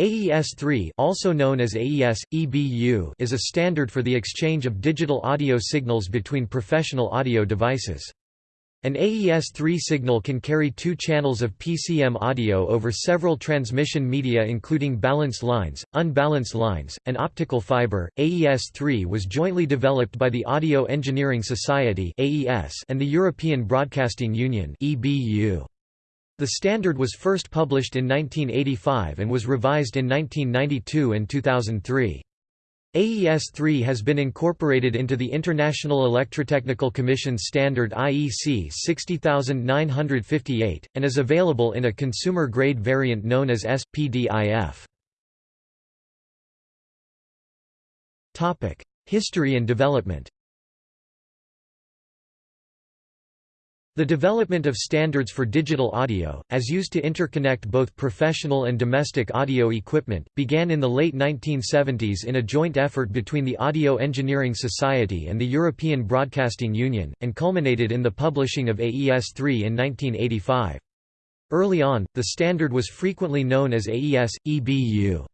AES-3 also known as AES, EBU is a standard for the exchange of digital audio signals between professional audio devices. An AES-3 signal can carry two channels of PCM audio over several transmission media including balanced lines, unbalanced lines, and optical fiber. AES-3 was jointly developed by the Audio Engineering Society and the European Broadcasting Union EBU. The standard was first published in 1985 and was revised in 1992 and 2003. AES-3 has been incorporated into the International Electrotechnical Commission standard IEC 60958, and is available in a consumer-grade variant known as SPDIF. History and development The development of standards for digital audio, as used to interconnect both professional and domestic audio equipment, began in the late 1970s in a joint effort between the Audio Engineering Society and the European Broadcasting Union, and culminated in the publishing of AES-3 in 1985. Early on, the standard was frequently known as AES, EBU.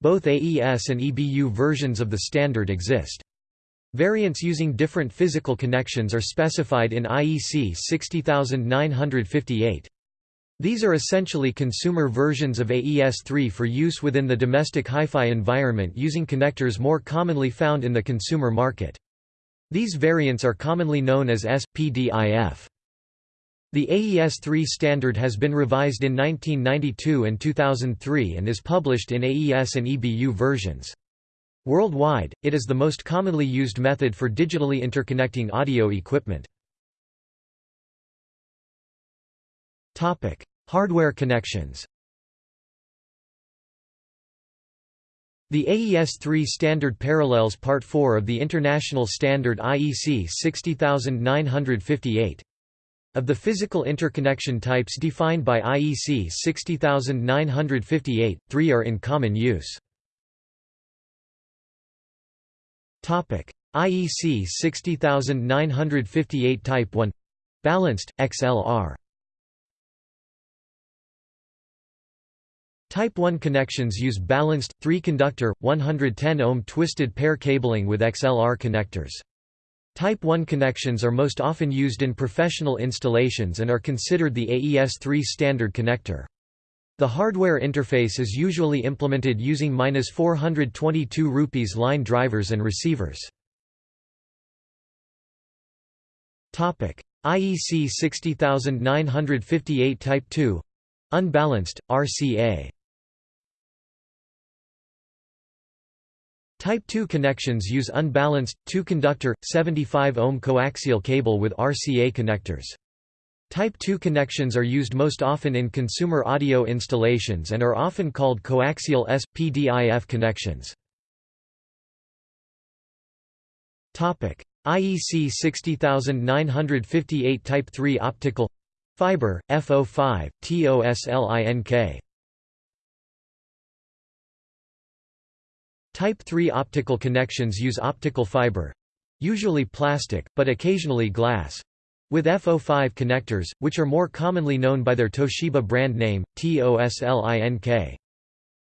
Both AES and EBU versions of the standard exist. Variants using different physical connections are specified in IEC 60958. These are essentially consumer versions of AES-3 for use within the domestic hi-fi environment using connectors more commonly found in the consumer market. These variants are commonly known as SPDIF. The AES-3 standard has been revised in 1992 and 2003 and is published in AES and EBU versions. Worldwide, it is the most commonly used method for digitally interconnecting audio equipment. Hardware connections The AES-3 standard parallels Part 4 of the international standard IEC 60958. Of the physical interconnection types defined by IEC 60958, three are in common use. IEC 60958 Type 1 balanced XLR. Type 1 connections use balanced, 3-conductor, 110-ohm twisted pair cabling with XLR connectors. Type 1 connections are most often used in professional installations and are considered the AES-3 standard connector. The hardware interface is usually implemented using 422 rupees line drivers and receivers. Topic: IEC 60958 Type 2 Unbalanced, RCA Type 2 connections use unbalanced, 2-conductor, 75-ohm coaxial cable with RCA connectors. Type 2 connections are used most often in consumer audio installations and are often called coaxial S.PDIF connections. IEC 60958 Type 3 optical fiber, FO5, TOSLINK. Type 3 optical connections use optical fiber usually plastic, but occasionally glass with FO5 connectors, which are more commonly known by their Toshiba brand name, TOSLINK.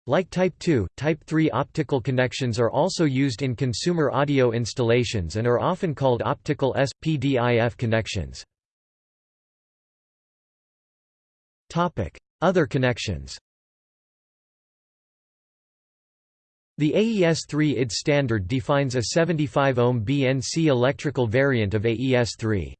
Like Type 2, Type 3 optical connections are also used in consumer audio installations and are often called optical S.PDIF connections. Other connections The AES-3 ID standard defines a 75 ohm BNC electrical variant of AES-3.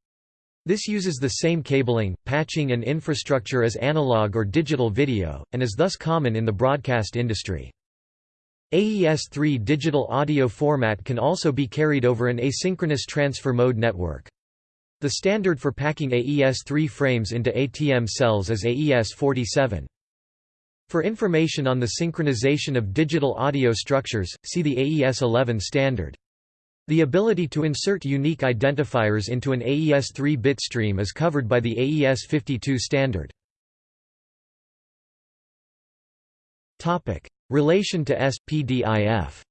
This uses the same cabling, patching and infrastructure as analog or digital video, and is thus common in the broadcast industry. AES-3 digital audio format can also be carried over an asynchronous transfer mode network. The standard for packing AES-3 frames into ATM cells is AES-47. For information on the synchronization of digital audio structures, see the AES-11 standard. The ability to insert unique identifiers into an AES-3 bitstream is covered by the AES-52 standard. Relation to S.PDIF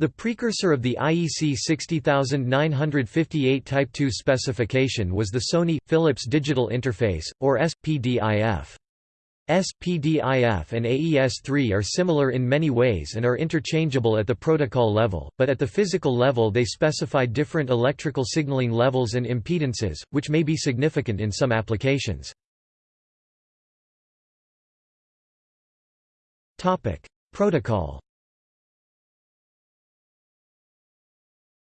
The precursor of the IEC 60958 Type 2 specification was the Sony – Philips Digital Interface, or SPDIF. SPDIF and AES-3 are similar in many ways and are interchangeable at the protocol level, but at the physical level they specify different electrical signaling levels and impedances, which may be significant in some applications. Protocol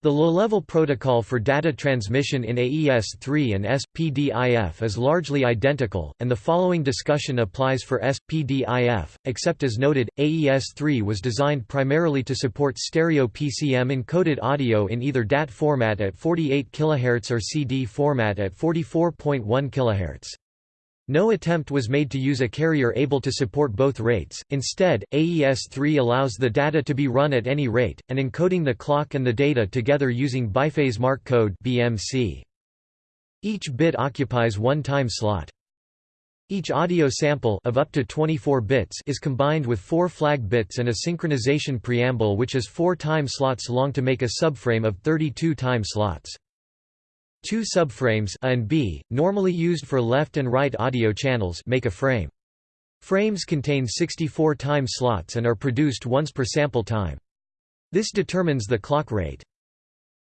The low-level protocol for data transmission in AES-3 and SPDIF is largely identical, and the following discussion applies for SPDIF, except as noted, AES-3 was designed primarily to support stereo PCM-encoded audio in either DAT format at 48 kHz or CD format at 44.1 kHz. No attempt was made to use a carrier able to support both rates, instead, AES-3 allows the data to be run at any rate, and encoding the clock and the data together using biphase mark code BMC. Each bit occupies one time slot. Each audio sample of up to 24 bits is combined with four flag bits and a synchronization preamble which is four time slots long to make a subframe of 32 time slots. Two subframes A and B, normally used for left and right audio channels make a frame. Frames contain 64 time slots and are produced once per sample time. This determines the clock rate.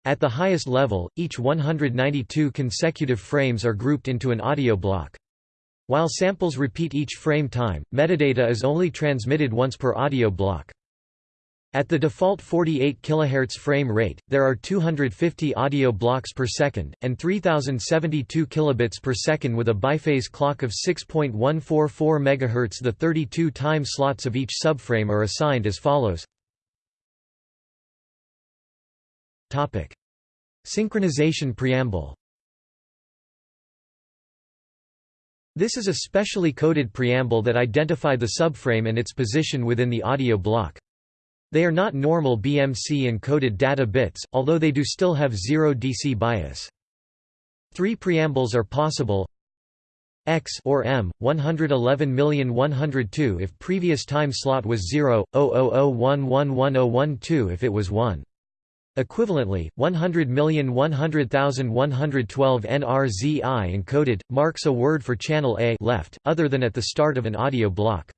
At the highest level, each 192 consecutive frames are grouped into an audio block. While samples repeat each frame time, metadata is only transmitted once per audio block. At the default 48 kHz frame rate, there are 250 audio blocks per second, and 3072 kilobits per second with a biphase clock of 6.144 MHz. The 32 time slots of each subframe are assigned as follows. Topic: Synchronization preamble. This is a specially coded preamble that identify the subframe and its position within the audio block. They are not normal BMC encoded data bits, although they do still have zero DC bias. Three preambles are possible X or M 111,102 if previous time slot was 0 000111012 if it was 1 Equivalently, 100,100,112 NRZI encoded marks a word for channel A left other than at the start of an audio block.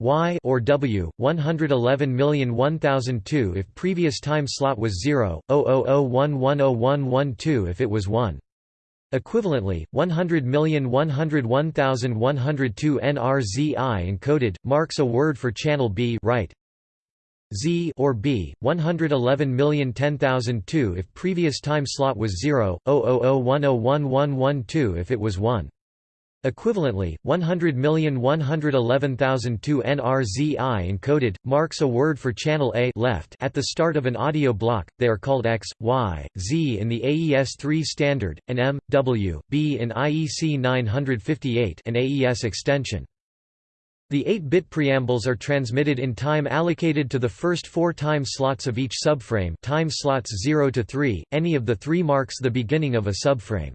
Y or W 111,001,002 if previous time slot was 0 000110112 if it was 1 Equivalently, 100,101,102 NRZI encoded marks a word for channel B right? Z or B 111,010,002 if previous time slot was 0 000101112 if it was 1 Equivalently, 100,111,002 NRZI encoded, marks a word for channel A left at the start of an audio block, they are called X, Y, Z in the AES-3 standard, and M, W, B in IEC 958 an AES extension. The 8-bit preambles are transmitted in time allocated to the first four time slots of each subframe time slots 0 to 3, any of the three marks the beginning of a subframe.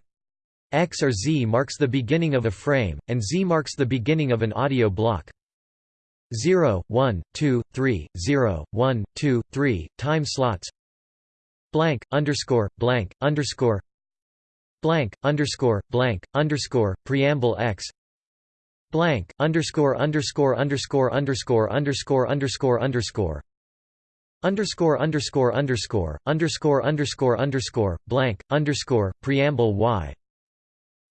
X or Z marks the beginning of a frame, and Z marks the beginning of an audio block. 0, 1, 2, 3, 0, 1, 2, 3, time slots. Blank, underscore, blank, underscore. Blank, underscore, blank, underscore, preamble X. Blank, underscore, underscore, underscore, underscore, underscore, underscore, underscore. Underscore underscore underscore underscore underscore underscore blank underscore preamble y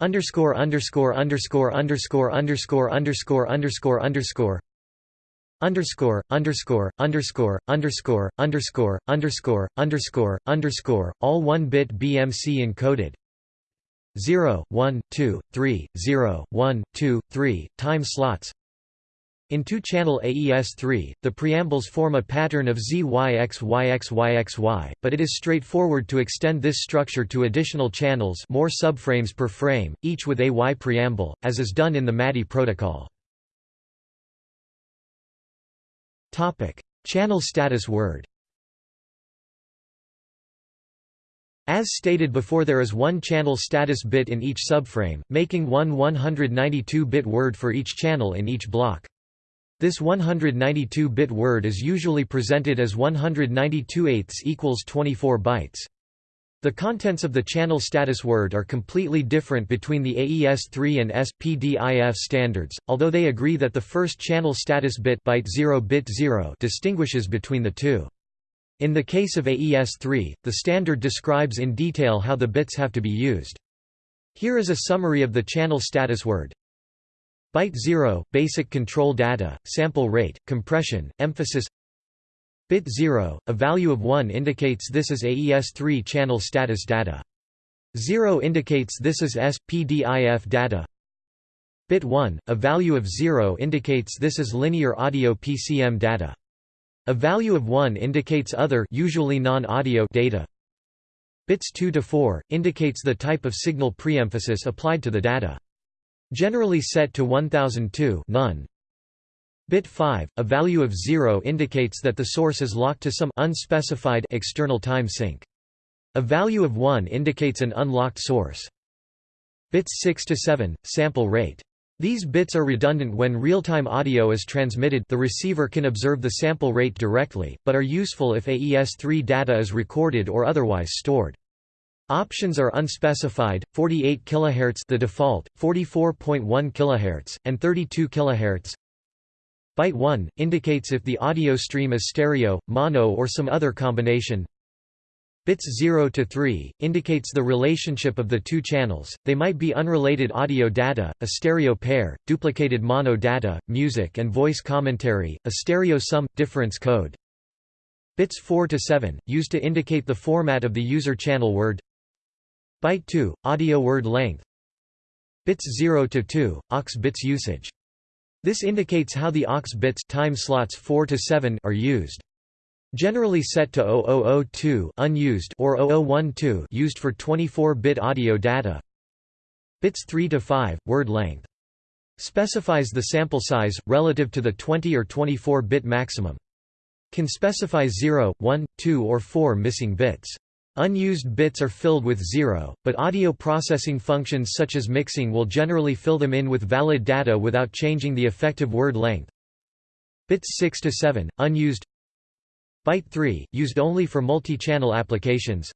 underscore underscore underscore underscore underscore underscore underscore underscore underscore underscore underscore underscore underscore underscore underscore underscore all one bit BMC encoded 0 1 2 3 0 1 2 3 time slots in two-channel AES-3, the preambles form a pattern of ZYXYXYXY, but it is straightforward to extend this structure to additional channels more subframes per frame, each with a Y preamble, as is done in the MADI protocol. Channel status word As stated before there is one channel status bit in each subframe, making one 192-bit word for each channel in each block. This 192-bit word is usually presented as 192 eighths equals 24 bytes. The contents of the channel status word are completely different between the AES-3 and SPDIF standards, although they agree that the first channel status bit byte 0 bit 0 distinguishes between the two. In the case of AES-3, the standard describes in detail how the bits have to be used. Here is a summary of the channel status word. Byte 0, basic control data, sample rate, compression, emphasis Bit 0, a value of 1 indicates this is AES-3 channel status data. 0 indicates this is SPDIF data. Bit 1, a value of 0 indicates this is linear audio PCM data. A value of 1 indicates other usually non-audio data. Bits 2 to 4 indicates the type of signal preemphasis applied to the data. Generally set to 1002 none. Bit 5, a value of 0 indicates that the source is locked to some unspecified external time sync. A value of 1 indicates an unlocked source. Bits 6 to 7, sample rate. These bits are redundant when real-time audio is transmitted the receiver can observe the sample rate directly, but are useful if AES-3 data is recorded or otherwise stored. Options are unspecified, 48 kHz the default, 44.1 kHz, and 32 kHz. Byte 1 indicates if the audio stream is stereo, mono or some other combination. Bits 0 to 3 indicates the relationship of the two channels. They might be unrelated audio data, a stereo pair, duplicated mono data, music and voice commentary, a stereo sum difference code. Bits 4 to 7 used to indicate the format of the user channel word. Byte 2 audio word length. Bits 0 to 2 aux bits usage. This indicates how the aux bits time slots 4 to 7 are used. Generally set to 0002 unused or 0012 used for 24-bit audio data. Bits 3 to 5 word length. Specifies the sample size relative to the 20 or 24-bit maximum. Can specify 0, 1, 2 or 4 missing bits. Unused bits are filled with zero, but audio processing functions such as mixing will generally fill them in with valid data without changing the effective word length. Bits 6 to 7, unused. Byte 3, used only for multi-channel applications.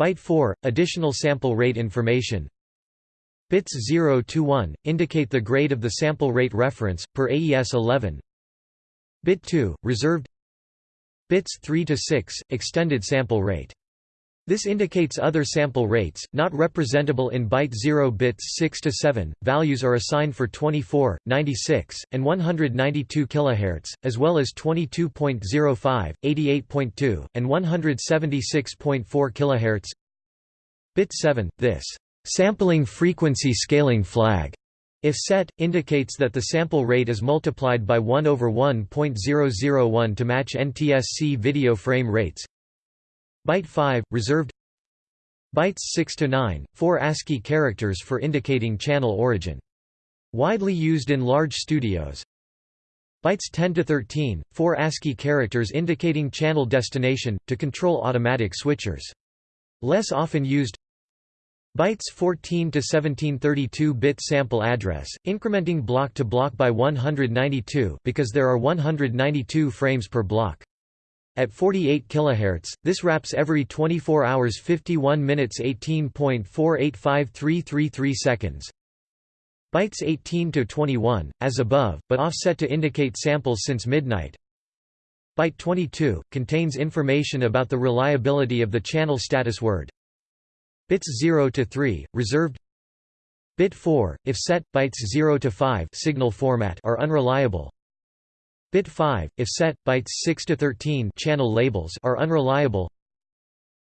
Byte 4, additional sample rate information. Bits 0 to 1, indicate the grade of the sample rate reference, per AES 11 Bit 2, reserved. Bits 3 to 6, extended sample rate this indicates other sample rates, not representable in byte 0 bits 6 to 7. Values are assigned for 24, 96, and 192 kHz, as well as 22.05, 88.2, and 176.4 kHz. Bit 7, this sampling frequency scaling flag if set, indicates that the sample rate is multiplied by 1 over 1.001 to match NTSC video frame rates. Byte 5, reserved Bytes 6 to 9, four ASCII characters for indicating channel origin. Widely used in large studios. Bytes 10 to 13, four ASCII characters indicating channel destination, to control automatic switchers. Less often used Bytes 14 to 17 32-bit sample address, incrementing block to block by 192 because there are 192 frames per block. At 48 kHz, this wraps every 24 hours 51 minutes 18.485333 seconds. Bytes 18 to 21, as above, but offset to indicate samples since midnight. Byte 22 contains information about the reliability of the channel status word. Bits 0 to 3, reserved. Bit 4, if set, bytes 0 to 5 signal format are unreliable. Bit 5, if set, bytes 6 to 13 channel labels are unreliable.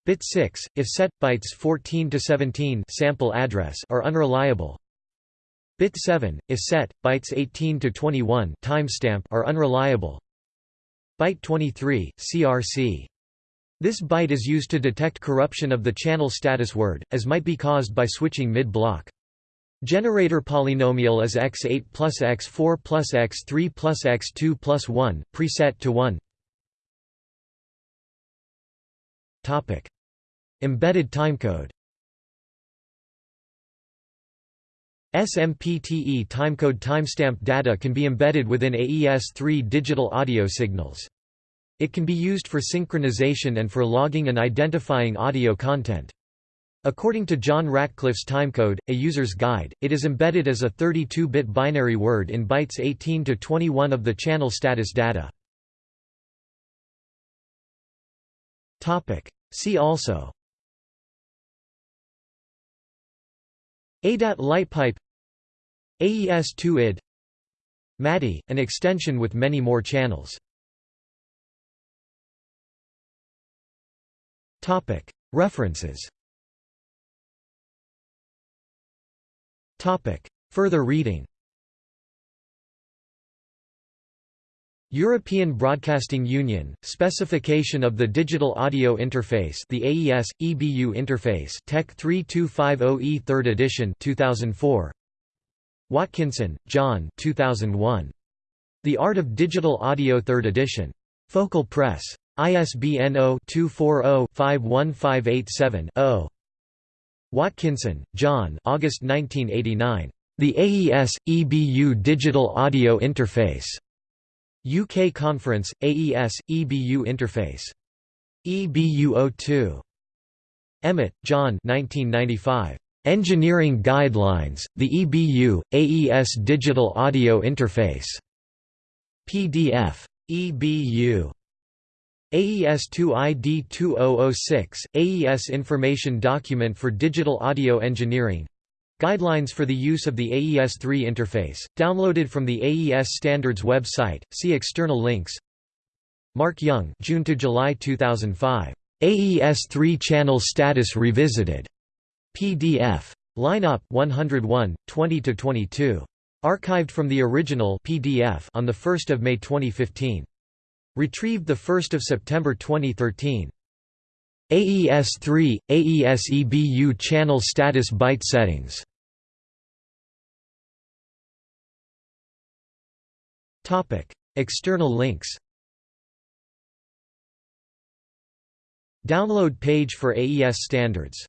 Bit 6, if set, bytes 14 to 17 sample address are unreliable. Bit 7, if set, bytes 18 to 21 timestamp are unreliable. Byte 23, CRC. This byte is used to detect corruption of the channel status word, as might be caused by switching mid-block. Generator polynomial is x8 plus x4 plus x3 plus x2 plus 1, preset to 1 Topic. Embedded timecode SMPTE timecode timestamp data can be embedded within AES-3 digital audio signals. It can be used for synchronization and for logging and identifying audio content. According to John Ratcliff's timecode, a user's guide, it is embedded as a 32-bit binary word in bytes 18 to 21 of the channel status data. See also. ADAT lightpipe. AES-2ID MADI, an extension with many more channels. References Further reading European Broadcasting Union, Specification of the Digital Audio Interface the AES, EBU interface Tech 3250E 3rd edition 2004. Watkinson, John 2001. The Art of Digital Audio 3rd edition. Focal Press. ISBN 0-240-51587-0. Watkinson, John August 1989. The AES, EBU Digital Audio Interface. UK Conference, AES, EBU Interface. EBU 02. Emmett, John 1995. Engineering Guidelines, the EBU, AES Digital Audio Interface. PDF. EBU. AES-2 ID2006, AES Information Document for Digital Audio Engineering Guidelines for the use of the AES-3 interface, downloaded from the AES Standards website, see external links Mark Young June to July 2005. AES-3 Channel Status Revisited. PDF. Lineup 101, 20 to 22. Archived from the original PDF on 1 May 2015. Retrieved 1 September 2013. AES-3, AES-EBU channel status byte settings. External links. Download page for AES standards